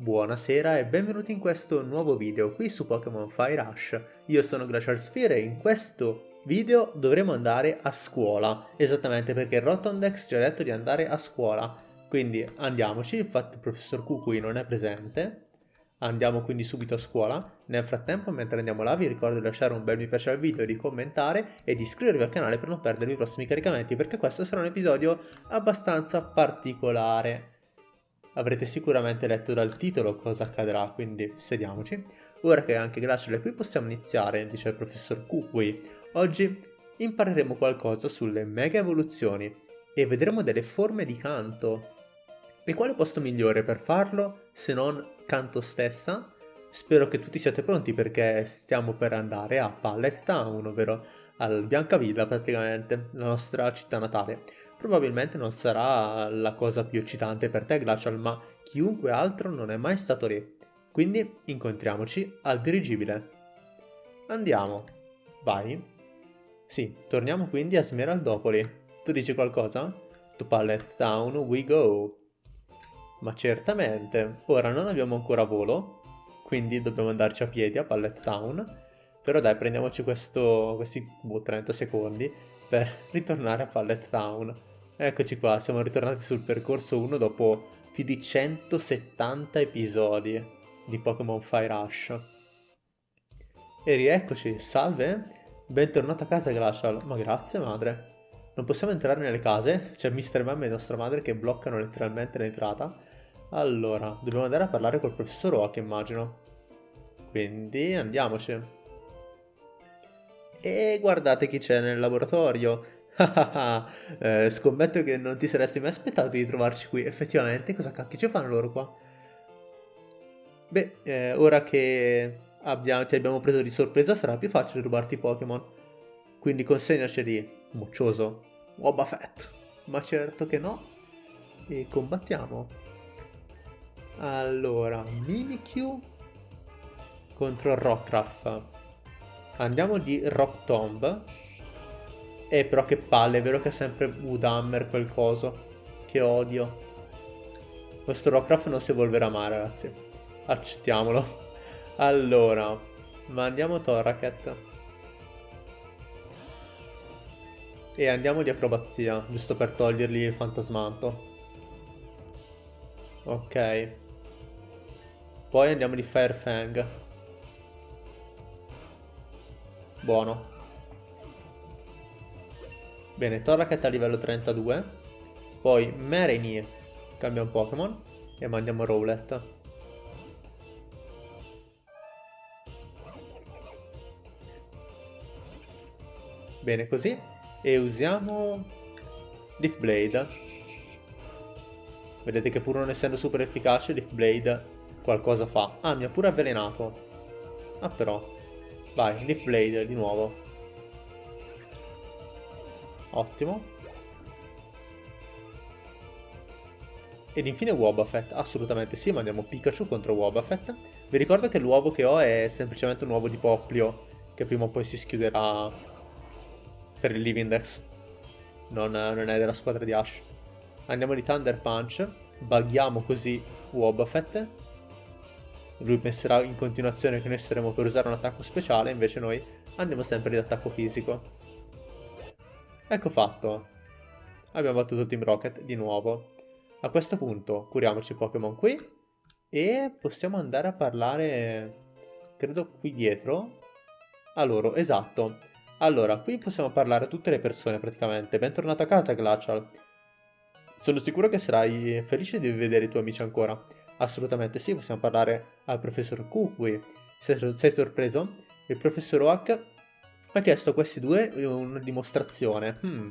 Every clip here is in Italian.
Buonasera e benvenuti in questo nuovo video qui su Pokémon Fire Rush. Io sono Glacial Sphere e in questo video dovremo andare a scuola, esattamente perché Rotondex ci ha detto di andare a scuola. Quindi andiamoci, infatti il professor Kukui non è presente. Andiamo quindi subito a scuola. Nel frattempo, mentre andiamo là, vi ricordo di lasciare un bel mi piace al video, di commentare e di iscrivervi al canale per non perdervi i prossimi caricamenti, perché questo sarà un episodio abbastanza particolare. Avrete sicuramente letto dal titolo cosa accadrà, quindi sediamoci. Ora che anche Glacial è qui possiamo iniziare, dice il professor Kukui. Oggi impareremo qualcosa sulle mega evoluzioni e vedremo delle forme di canto. E quale posto migliore per farlo se non canto stessa? Spero che tutti siate pronti perché stiamo per andare a Pallet Town, ovvero al Biancavilla praticamente, la nostra città natale. Probabilmente non sarà la cosa più eccitante per te Glacial, ma chiunque altro non è mai stato lì. Quindi incontriamoci al dirigibile. Andiamo. Vai. Sì, torniamo quindi a Smeraldopoli. Tu dici qualcosa? To Pallet Town we go. Ma certamente. Ora non abbiamo ancora volo, quindi dobbiamo andarci a piedi a Pallet Town. Però dai, prendiamoci questo, questi boh, 30 secondi per ritornare a Pallet Town. Eccoci qua, siamo ritornati sul percorso 1 dopo più di 170 episodi di Pokémon Fire Rush. E rieccoci, salve, bentornato a casa Glacial, ma grazie madre. Non possiamo entrare nelle case, c'è Mr. Mem e nostra madre che bloccano letteralmente l'entrata. Allora, dobbiamo andare a parlare col professor Oak immagino. Quindi andiamoci. E guardate chi c'è nel laboratorio, eh, scommetto che non ti saresti mai aspettato di trovarci qui. Effettivamente, cosa cacchio ci fanno loro qua? Beh, eh, ora che abbiamo, ti abbiamo preso di sorpresa sarà più facile rubarti i Pokémon. Quindi consegnaceli, moccioso, Wobbuffet. Ma certo che no. E combattiamo. Allora, Mimikyu contro Rockruff. Andiamo di Rock Tomb eh, però che palle, è vero che è sempre Woodhammer quel coso. Che odio. Questo Rockruff non si evolverà mai, ragazzi. Accettiamolo. Allora, mandiamo Toraket. E andiamo di acrobazia, giusto per togliergli il fantasmanto. Ok. Poi andiamo di Firefang. Buono. Bene, Torracat a livello 32. Poi Marini cambia un Pokémon e mandiamo Rowlet. Bene così. E usiamo Leaf Blade. Vedete che pur non essendo super efficace, Leaf Blade qualcosa fa. Ah, mi ha pure avvelenato. Ah però. Vai, Leaf Blade di nuovo. Ottimo. Ed infine Wobbuffet, assolutamente sì, mandiamo Pikachu contro Wobbuffet. Vi ricordo che l'uovo che ho è semplicemente un uovo di Poplio, che prima o poi si schiuderà per il Livindex. Non, non è della squadra di Ash. Andiamo di Thunder Punch, bughiamo così Wobbuffet. Lui penserà in continuazione che noi saremo per usare un attacco speciale, invece noi andiamo sempre di attacco fisico. Ecco fatto. Abbiamo battuto Team Rocket di nuovo. A questo punto curiamoci Pokémon qui e possiamo andare a parlare, credo qui dietro, a loro, esatto. Allora, qui possiamo parlare a tutte le persone praticamente. Bentornato a casa Glacial. Sono sicuro che sarai felice di vedere i tuoi amici ancora. Assolutamente sì, possiamo parlare al professor Kukui. Sei, sei sorpreso? Il professor Oak ha chiesto a questi due una dimostrazione. Hmm,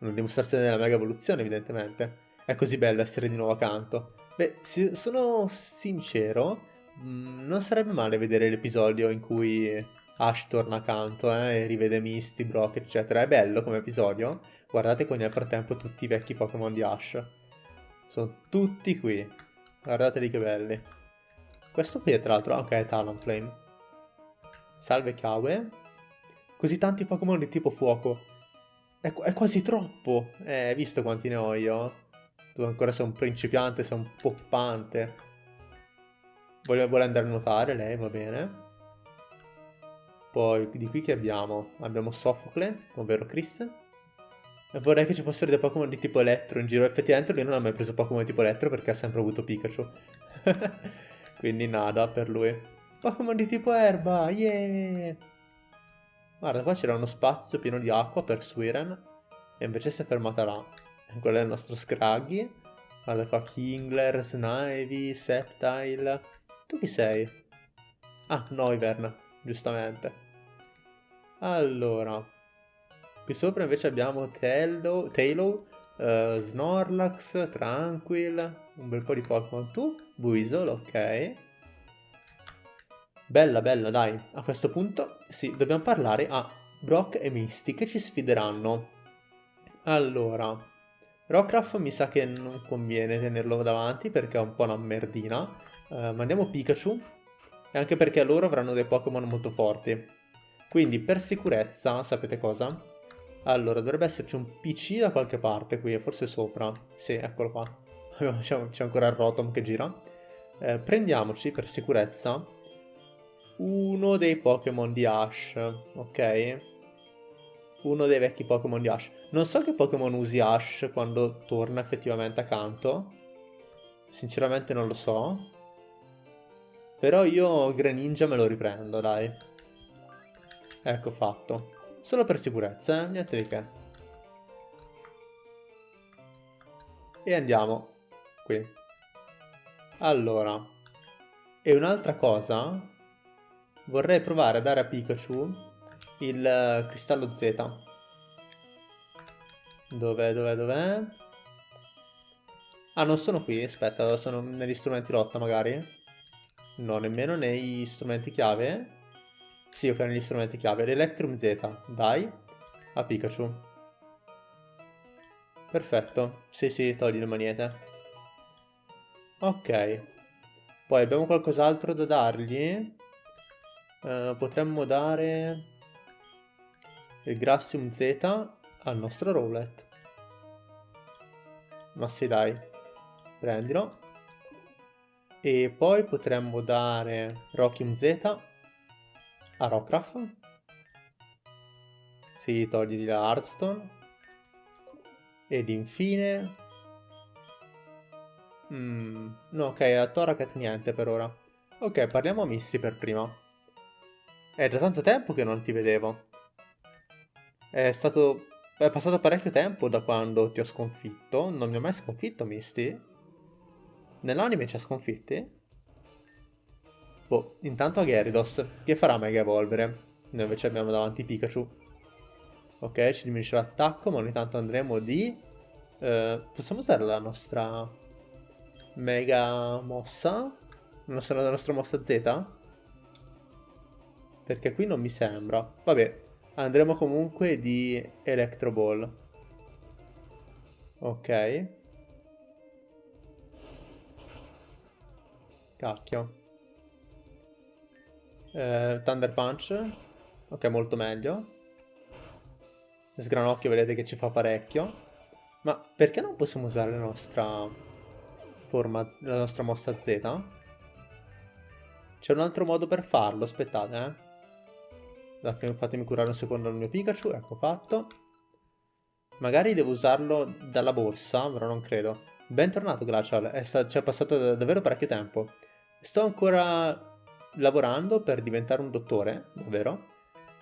una dimostrazione della mega evoluzione, evidentemente. È così bello essere di nuovo accanto. Beh, sono sincero, mm, non sarebbe male vedere l'episodio in cui Ash torna accanto eh, e rivede Misty, Brock, eccetera. È bello come episodio. Guardate qui nel frattempo tutti i vecchi Pokémon di Ash. Sono tutti qui. Guardateli che belli. Questo qui è tra l'altro anche Talonflame. Salve Kawe. Così tanti Pokémon di tipo fuoco. È, è quasi troppo. Eh, hai visto quanti ne ho io? Tu ancora sei un principiante, sei un poppante. Vuole, vuole andare a nuotare lei, va bene. Poi di qui che abbiamo? Abbiamo Sofocle, ovvero Chris. E vorrei che ci fossero dei Pokémon di tipo elettro in giro. Effettivamente lui non ha mai preso Pokémon di tipo elettro perché ha sempre avuto Pikachu. Quindi nada per lui. Pokémon di tipo erba, yeah! Guarda, qua c'era uno spazio pieno di acqua per Suiren. E invece si è fermata là. Quello è il nostro Scraggy. Guarda qua, Kingler, Snivy, Septile. Tu chi sei? Ah, Noivern, giustamente. Allora, qui sopra invece abbiamo Tailo uh, Snorlax, Tranquil, un bel po' di Pokémon. Tu, Buisol, ok. Bella, bella, dai. A questo punto, sì, dobbiamo parlare a Brock e Misty che ci sfideranno. Allora, Rockruff mi sa che non conviene tenerlo davanti perché è un po' una merdina. Uh, mandiamo Pikachu, e anche perché loro avranno dei Pokémon molto forti. Quindi per sicurezza, sapete cosa? Allora, dovrebbe esserci un PC da qualche parte qui, forse sopra. Sì, eccolo qua. C'è ancora il Rotom che gira. Eh, prendiamoci per sicurezza uno dei Pokémon di Ash, ok? Uno dei vecchi Pokémon di Ash. Non so che Pokémon usi Ash quando torna effettivamente accanto. Sinceramente non lo so. Però io Greninja me lo riprendo, dai. Ecco fatto. Solo per sicurezza, eh? niente di che. E andiamo qui. Allora. E un'altra cosa. Vorrei provare a dare a Pikachu il uh, cristallo Z. Dov'è, dov'è, dov'è? Ah, non sono qui, aspetta, sono negli strumenti lotta magari? No, nemmeno nei strumenti chiave. Sì, ok, negli strumenti chiave. L'Electrum Z, dai, a Pikachu. Perfetto. Sì, sì, togli le magnete. Ok. Poi abbiamo qualcos'altro da dargli? Uh, potremmo dare il Grassium Z al nostro Rowlet. Ma sì, dai. Prendilo. E poi potremmo dare Rockium Z a Rockruff. Si toglie la Hearthstone. Ed infine... Mm, no, ok, a Toraket niente per ora. Ok, parliamo a Misty per prima. È da tanto tempo che non ti vedevo. È stato... È passato parecchio tempo da quando ti ho sconfitto. Non mi ho mai sconfitto, Misty. Nell'anime ci ha sconfitti? Boh, intanto a Gyarados, che farà Mega Evolvere. Noi invece abbiamo davanti Pikachu. Ok, ci diminuisce l'attacco, ma ogni tanto andremo di... Eh, possiamo usare la nostra Mega Mossa? La nostra, la nostra mossa Z? Perché qui non mi sembra. Vabbè, andremo comunque di Electro Ball. Ok. Cacchio. Eh, Thunder Punch. Ok, molto meglio. Sgranocchio vedete che ci fa parecchio. Ma perché non possiamo usare la nostra forma, la nostra mossa Z? C'è un altro modo per farlo, aspettate, eh. Fatemi curare un secondo il mio Pikachu, ecco fatto. Magari devo usarlo dalla borsa, però non credo. Bentornato Glacial, ci è passato davvero parecchio tempo. Sto ancora lavorando per diventare un dottore, davvero,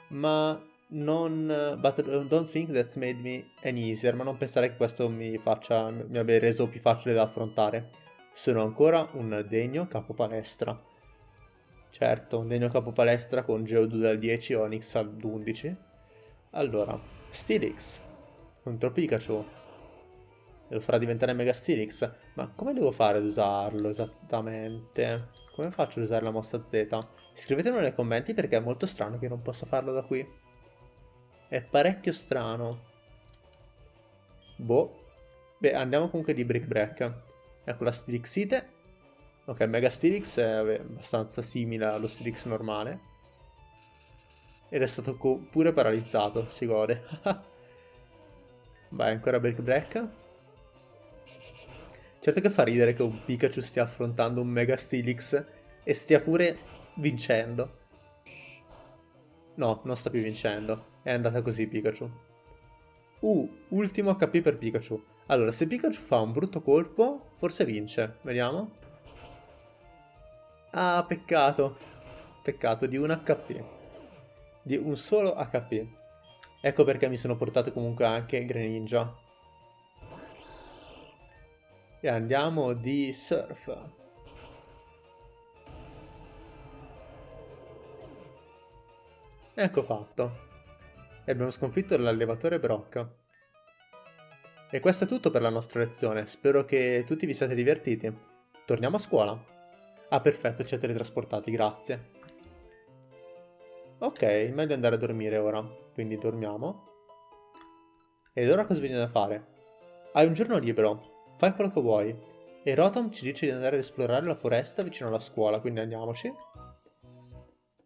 ma non... But don't think that's made me any easier, ma non pensare che questo mi faccia, mi abbia reso più facile da affrontare. Sono ancora un degno capo palestra. Certo, un degno capo palestra con Geodude al 10 e Onix al 11. Allora, Steelix contro Pikachu. Lo farà diventare Mega Steelix. Ma come devo fare ad usarlo esattamente? Come faccio ad usare la mossa Z? Scrivetelo nei commenti perché è molto strano che non possa farlo da qui. È parecchio strano. Boh. Beh, andiamo comunque di Brick Break. Ecco la Stilixite. Ok, Mega Stilix è abbastanza simile allo Stilix normale. Ed è stato pure paralizzato, si gode. Vai, ancora Brick Break. Certo che fa ridere che un Pikachu stia affrontando un Mega Steelix e stia pure vincendo. No, non sta più vincendo. È andata così Pikachu. Uh, ultimo HP per Pikachu. Allora, se Pikachu fa un brutto colpo, forse vince. Vediamo. Ah, peccato. Peccato, di un HP. Di un solo HP. Ecco perché mi sono portato comunque anche Greninja. E andiamo di Surf. Ecco fatto. E abbiamo sconfitto l'allevatore Brock. E questo è tutto per la nostra lezione, spero che tutti vi siate divertiti. Torniamo a scuola. Ah perfetto, ci siete ritrasportati, grazie. Ok, meglio andare a dormire ora, quindi dormiamo. Ed ora cosa bisogna fare? Hai un giorno libero, fai quello che vuoi. E Rotom ci dice di andare ad esplorare la foresta vicino alla scuola, quindi andiamoci.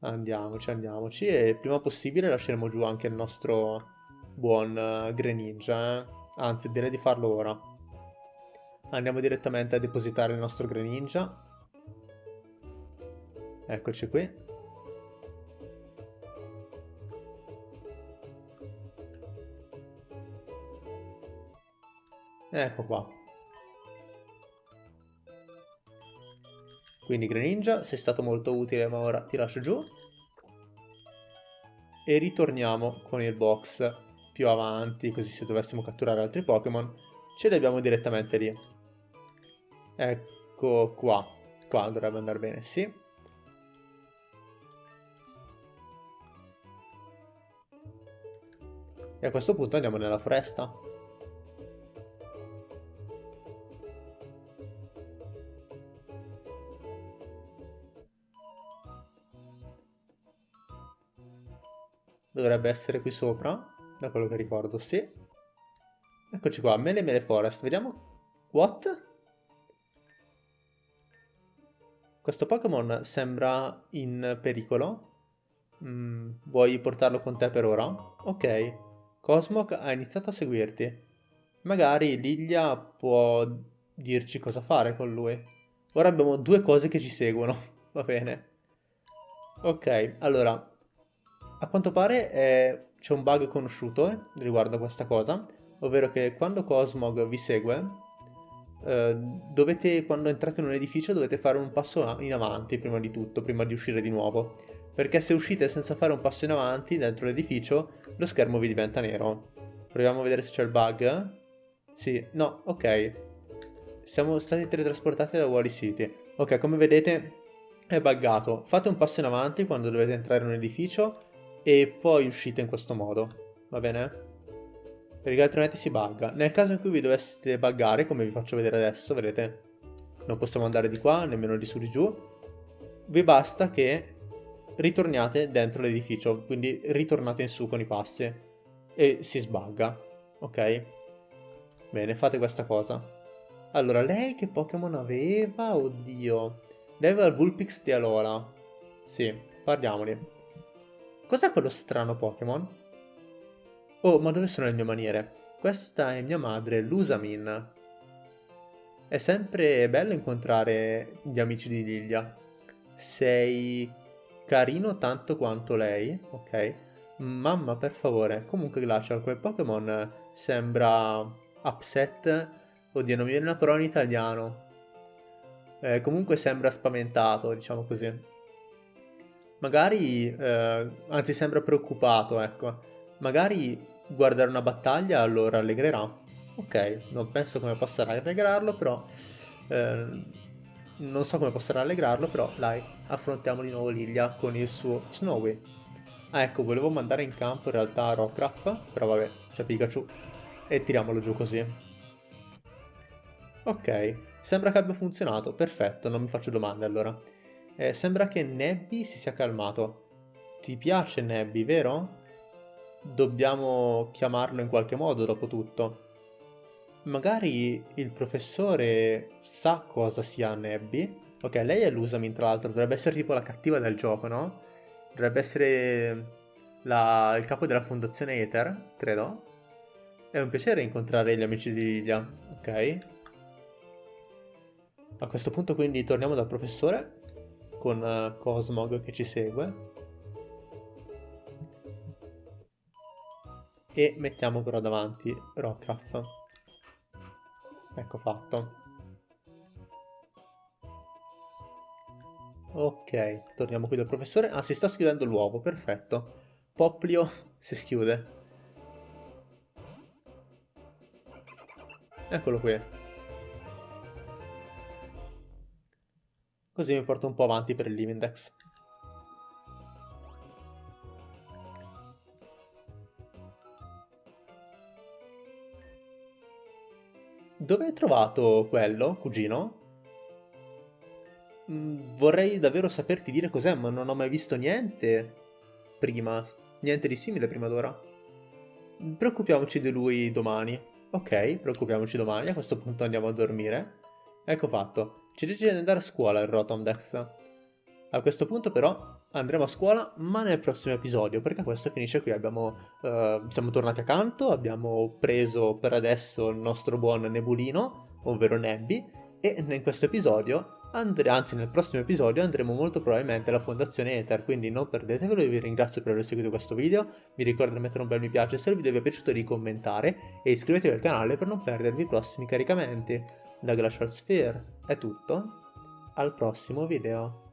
Andiamoci, andiamoci e prima possibile lasceremo giù anche il nostro buon uh, Greninja, eh? Anzi, direi di farlo ora. Andiamo direttamente a depositare il nostro Greninja. Eccoci qui. Ecco qua. Quindi Greninja, sei stato molto utile, ma ora ti lascio giù. E ritorniamo con il box più avanti, così se dovessimo catturare altri Pokémon, ce li abbiamo direttamente lì. Ecco qua. Qua dovrebbe andare bene, sì. E a questo punto andiamo nella foresta. Dovrebbe essere qui sopra, da quello che ricordo, sì. Eccoci qua, Mele Mele Forest, vediamo. What? Questo Pokémon sembra in pericolo. Mm, vuoi portarlo con te per ora? Ok. Cosmog ha iniziato a seguirti. Magari Lilia può dirci cosa fare con lui. Ora abbiamo due cose che ci seguono. Va bene. Ok, allora a quanto pare eh, c'è un bug conosciuto riguardo a questa cosa, ovvero che quando Cosmog vi segue, eh, dovete, quando entrate in un edificio dovete fare un passo in avanti prima di tutto, prima di uscire di nuovo. Perché se uscite senza fare un passo in avanti dentro l'edificio, lo schermo vi diventa nero. Proviamo a vedere se c'è il bug. Sì, no, ok. Siamo stati teletrasportati da Wally City. Ok, come vedete è buggato. Fate un passo in avanti quando dovete entrare in un edificio e poi uscite in questo modo, va bene? Perché altrimenti si bugga. Nel caso in cui vi doveste buggare, come vi faccio vedere adesso, vedete? Non possiamo andare di qua, nemmeno di su di giù. Vi basta che ritorniate dentro l'edificio, quindi ritornate in su con i passi e si sbagga, ok? Bene, fate questa cosa. Allora, lei che Pokémon aveva? Oddio. Lei aveva il Vulpix di Alola. Sì, parliamone. Cos'è quello strano Pokémon? Oh, ma dove sono le mie maniere? Questa è mia madre, Lusamin. È sempre bello incontrare gli amici di Lilia. Sei carino tanto quanto lei, ok? Mamma, per favore. Comunque Glacial, quel Pokémon sembra upset. Oddio, non mi viene una parola in italiano. Eh, comunque sembra spaventato, diciamo così magari, eh, anzi sembra preoccupato, ecco, magari guardare una battaglia lo rallegrerà. Ok, non penso come possa rallegrarlo, però... Eh, non so come possa rallegrarlo, però dai, affrontiamo di nuovo Lilia con il suo Snowy. Ah ecco, volevo mandare in campo in realtà Rockruff, però vabbè, c'è Pikachu. E tiriamolo giù così. Ok, sembra che abbia funzionato, perfetto, non mi faccio domande allora. Eh, sembra che Nebby si sia calmato. Ti piace Nebby, vero? Dobbiamo chiamarlo in qualche modo, dopo tutto. Magari il professore sa cosa sia Nebby. Ok, lei è l'Usamin, tra l'altro. Dovrebbe essere tipo la cattiva del gioco, no? Dovrebbe essere la... il capo della fondazione Ether, credo. È un piacere incontrare gli amici di Lilia, ok? A questo punto quindi torniamo dal professore con uh, Cosmog che ci segue. E mettiamo però davanti Rockraft. Ecco fatto. Ok, torniamo qui dal professore. Ah, si sta schiudendo l'uovo, perfetto. Poplio si schiude. Eccolo qui. Così mi porto un po' avanti per il Livindex. Dove hai trovato quello, cugino? Mm, vorrei davvero saperti dire cos'è, ma non ho mai visto niente prima. Niente di simile prima d'ora. Preoccupiamoci di lui domani. Ok, preoccupiamoci domani, a questo punto andiamo a dormire. Ecco fatto. Ci decide di andare a scuola il Rotomdex. A questo punto però andremo a scuola, ma nel prossimo episodio, perché questo finisce qui. Abbiamo, uh, siamo tornati accanto, abbiamo preso per adesso il nostro buon Nebulino, ovvero Nebby, e in questo episodio anzi nel prossimo episodio andremo molto probabilmente alla Fondazione Ether, quindi non perdetevelo, io vi ringrazio per aver seguito questo video, vi ricordo di mettere un bel mi piace se il video vi è piaciuto di commentare e iscrivetevi al canale per non perdervi i prossimi caricamenti. Da Glacial Sphere è tutto, al prossimo video.